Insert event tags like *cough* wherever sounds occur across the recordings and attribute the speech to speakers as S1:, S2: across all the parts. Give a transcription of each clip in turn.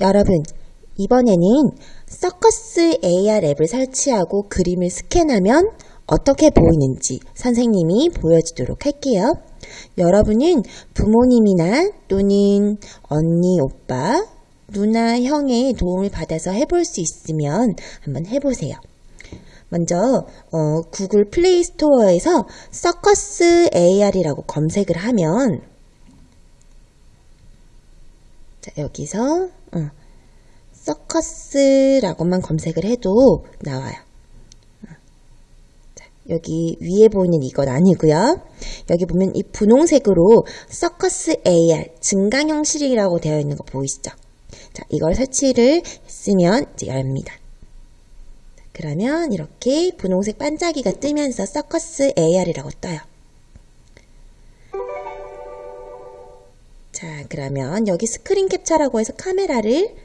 S1: 여러분, 이번에는 서커스 AR 앱을 설치하고 그림을 스캔하면 어떻게 보이는지 선생님이 보여주도록 할게요. 여러분은 부모님이나 또는 언니, 오빠, 누나, 형의 도움을 받아서 해볼 수 있으면 한번 해보세요. 먼저 어, 구글 플레이 스토어에서 서커스 AR이라고 검색을 하면 자, 여기서 어, 서커스라고만 검색을 해도 나와요. 어. 자, 여기 위에 보이는 이건 아니고요. 여기 보면 이 분홍색으로 서커스 AR 증강 형식이라고 되어 있는 거 보이시죠? 자, 이걸 설치를 했으면 이제 열립니다. 그러면 이렇게 분홍색 반짝이가 뜨면서 서커스 AR이라고 떠요. 자, 그러면 여기 스크린 캡처라고 해서 카메라를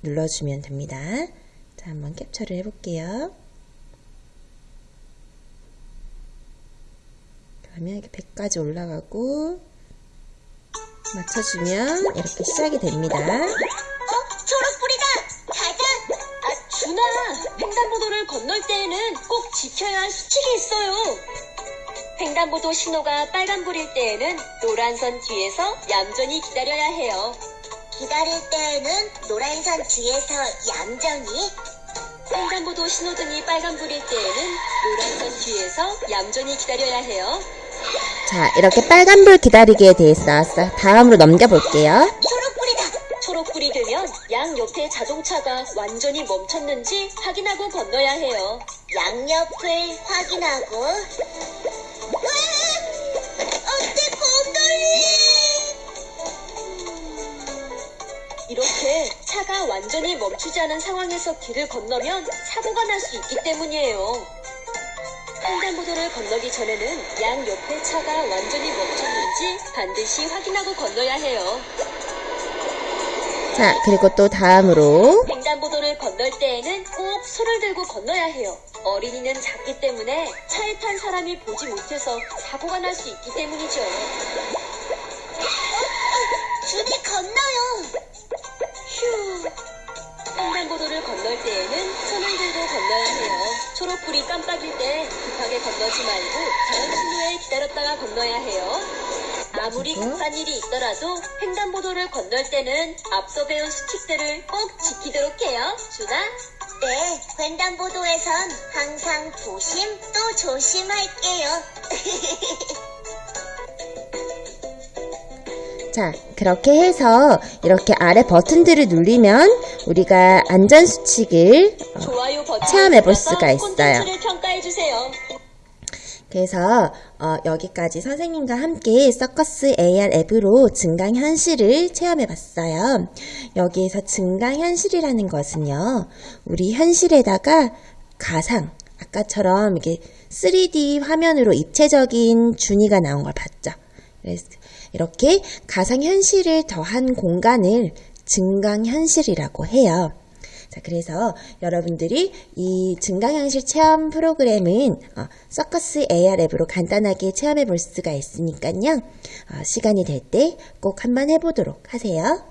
S1: 눌러주면 됩니다. 자, 한번 캡처를 해볼게요. 그러면 이렇게 100까지 올라가고 맞춰주면 이렇게 시작이 됩니다.
S2: 어? 초록불이다! 가자!
S3: 아, 준아! 횡단보도를 건널 때에는 꼭 지켜야 할 수칙이 있어요. 횡단보도 신호가 빨간불일 때에는 노란선 뒤에서 얌전히 기다려야 해요.
S2: 기다릴 때에는 노란선 뒤에서 얌전히
S3: 횡단보도 신호등이 빨간불일 때에는 노란선 뒤에서 얌전히 기다려야 해요.
S1: 자, 이렇게 빨간불 기다리기에 대해서 나왔어요. 다음으로 넘겨볼게요.
S2: 초록불이다!
S3: 초록불이 되면 양 옆에 자동차가 완전히 멈췄는지 확인하고 건너야 해요.
S2: 양옆을 확인하고 어때 곰돌이!
S3: 이렇게 차가 완전히 멈추지 않은 상황에서 길을 건너면 사고가 날 수 있기 때문이에요. 횡단보도를 건너기 전에는 양 옆에 차가 완전히 멈췄는지 반드시 확인하고 건너야 해요.
S1: 자, 그리고 또 다음으로
S3: 횡단보도를 건널 때에는 꼭 손을 들고 건너야 해요. 어린이는 작기 때문에 차에 탄 사람이 보지 못해서 사고가 날 수 있기 때문이죠.
S2: 준이 건너요!
S3: 휴. 횡단보도를 건널 때에는 손을 들고 건너야 해요. 초록불이 깜빡일 때 급하게 건너지 말고 다음 신호에 기다렸다가 건너야 해요. 아무리
S1: 그리고?
S3: 급한 일이 있더라도 횡단보도를 건널 때는 앞서 배운 수칙들을 꼭 지키도록 해요. 준아?
S2: 네, 횡단보도에선 항상 조심 또 조심할게요. *laughs*
S1: 자, 그렇게 해서 이렇게 아래 버튼들을 누르면 우리가 안전수칙을 어, 체험해 볼 수가 있어요.
S3: 콘텐츠를 평가해 주세요.
S1: 그래서 어, 여기까지 선생님과 함께 서커스 AR 앱으로 증강 현실을 체험해 봤어요. 여기에서 증강 현실이라는 것은요, 우리 현실에다가 가상, 아까처럼 이게 3D 화면으로 입체적인 준이가 나온 걸 봤죠. 그래서 이렇게 가상 현실을 더한 공간을 증강 현실이라고 해요. 자, 그래서 여러분들이 이 증강현실 체험 프로그램은 어, 서커스 AR 앱으로 간단하게 체험해 볼 수가 있으니까요. 어, 시간이 될 때 꼭 한번 해보도록 하세요.